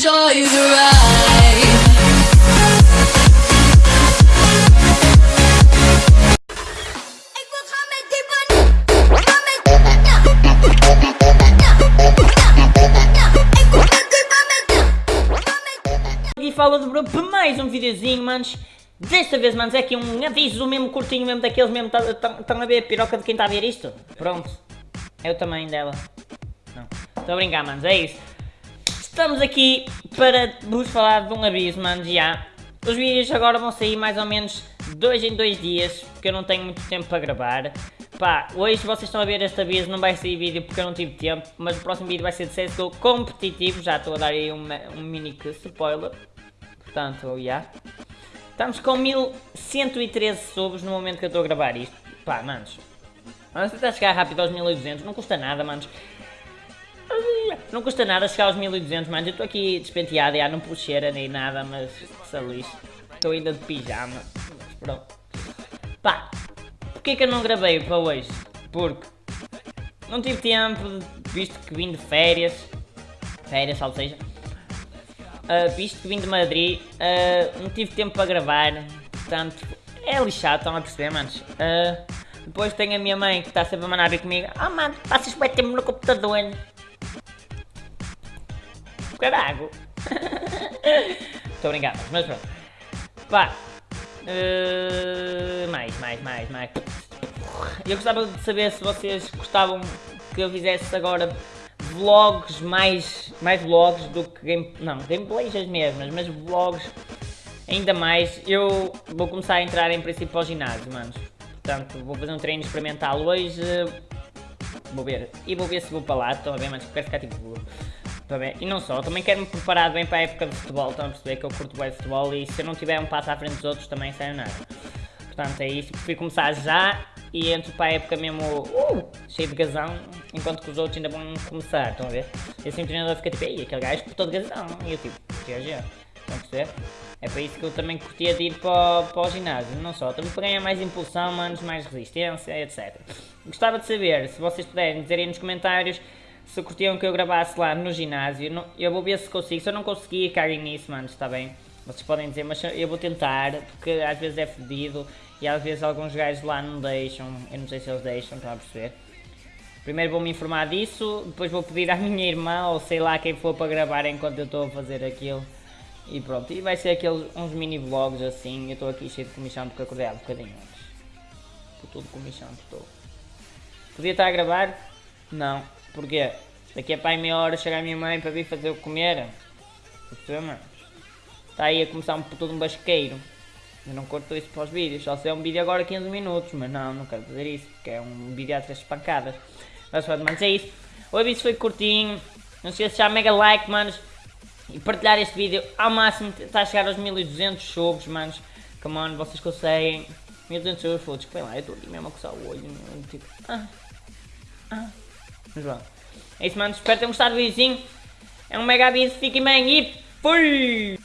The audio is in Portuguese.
enjoy the ride. E fala Bruno para mais um videozinho, manos. Desta vez, manos, é aqui um aviso mesmo curtinho, mesmo daqueles mesmo, estão a ver a piroca de quem está a ver isto? Pronto, é o tamanho dela. Não, estou a brincar, manos, é isso. Estamos aqui para vos falar de um aviso, manos, já. Os vídeos agora vão sair mais ou menos dois em dois dias, porque eu não tenho muito tempo para gravar. Pá, hoje vocês estão a ver este aviso, não vai sair vídeo porque eu não tive tempo, mas o próximo vídeo vai ser de CSGO competitivo, já estou a dar aí um, um mini spoiler. Portanto, já. Yeah. Estamos com 1113 subs no momento que eu estou a gravar isto. Pá, manos. Vamos tentar chegar rápido aos 1200, não custa nada, manos. Não custa nada chegar aos 1200, manos. Eu estou aqui despenteado, já não puxeira nem nada, mas lixo. Estou ainda de pijama. Mas pronto. Pá, porquê que eu não gravei para hoje? Porque não tive tempo, visto que vim de férias. Férias, ou seja. Uh, visto que vim de Madrid, uh, não tive tempo para gravar, portanto, é lixado, estão a perceber, manos? Uh, depois tenho a minha mãe que está sempre a mandar comigo, ah oh, mano, passas bem tempo no computador. Carago. Estou brincando, mas pronto. Pá. mais, mais, mais, mais. Eu gostava de saber se vocês gostavam que eu fizesse agora vlogs, mais, mais vlogs do que game, não, gameplays as mesmas, mas vlogs ainda mais. Eu vou começar a entrar em princípio para o ginásio, manos. Portanto, vou fazer um treino experimental hoje. Vou ver. E vou ver se vou para lá, estão a ver, mas quero ficar tipo... Bem. E não só, também quero-me preparar bem para a época de futebol, estão a perceber que eu curto bem futebol e se eu não tiver um passo à frente dos outros também sai nada. Portanto é isso, prefiro começar já e entro para a época mesmo uh, cheio de gazão, enquanto que os outros ainda vão começar, estão a ver? E assim o treinador fica tipo, ei, aquele gajo todo de gazão, e eu tipo, GG, estão a perceber? É para isso que eu também curtia de ir para, para o ginásio, não só, também para ganhar mais impulsão, manos, mais resistência, etc. Gostava de saber, se vocês puderem dizer aí nos comentários, se curtiam que eu gravasse lá no ginásio, eu vou ver se consigo, se eu não conseguir, caguem nisso, manos, está bem? Vocês podem dizer, mas eu vou tentar, porque às vezes é fedido e às vezes alguns gajos lá não deixam, eu não sei se eles deixam, estão a perceber? Primeiro vou me informar disso, depois vou pedir à minha irmã ou sei lá quem for para gravar enquanto eu estou a fazer aquilo. E pronto, e vai ser aqueles uns mini vlogs assim, eu estou aqui cheio de comichão porque acordei há um bocadinho antes. Estou todo comichão, estou. Podia estar a gravar? Não. Porquê? Daqui a pai meia hora chega a minha mãe para vir fazer o comer. Percebeu, mano? Está aí a começar um, todo um basqueiro. Eu não corto isso para os vídeos, só se é um vídeo agora 15 minutos, mas não, não quero fazer isso, porque é um vídeo a três pancadas. Mas pronto, mas é isso. O aviso foi curtinho, não se esqueça de deixar mega like, manos, e partilhar este vídeo ao máximo, está a chegar aos 1200 subs, manos. Come on, vocês conseguem. 1200 subs, foda-se, que lá, eu estou ali mesmo a coçar o olho, tipo, ah, ah. Mas pronto. É isso, manos, espero tenham gostado do videozinho. É um mega aviso, fiquem bem e fui!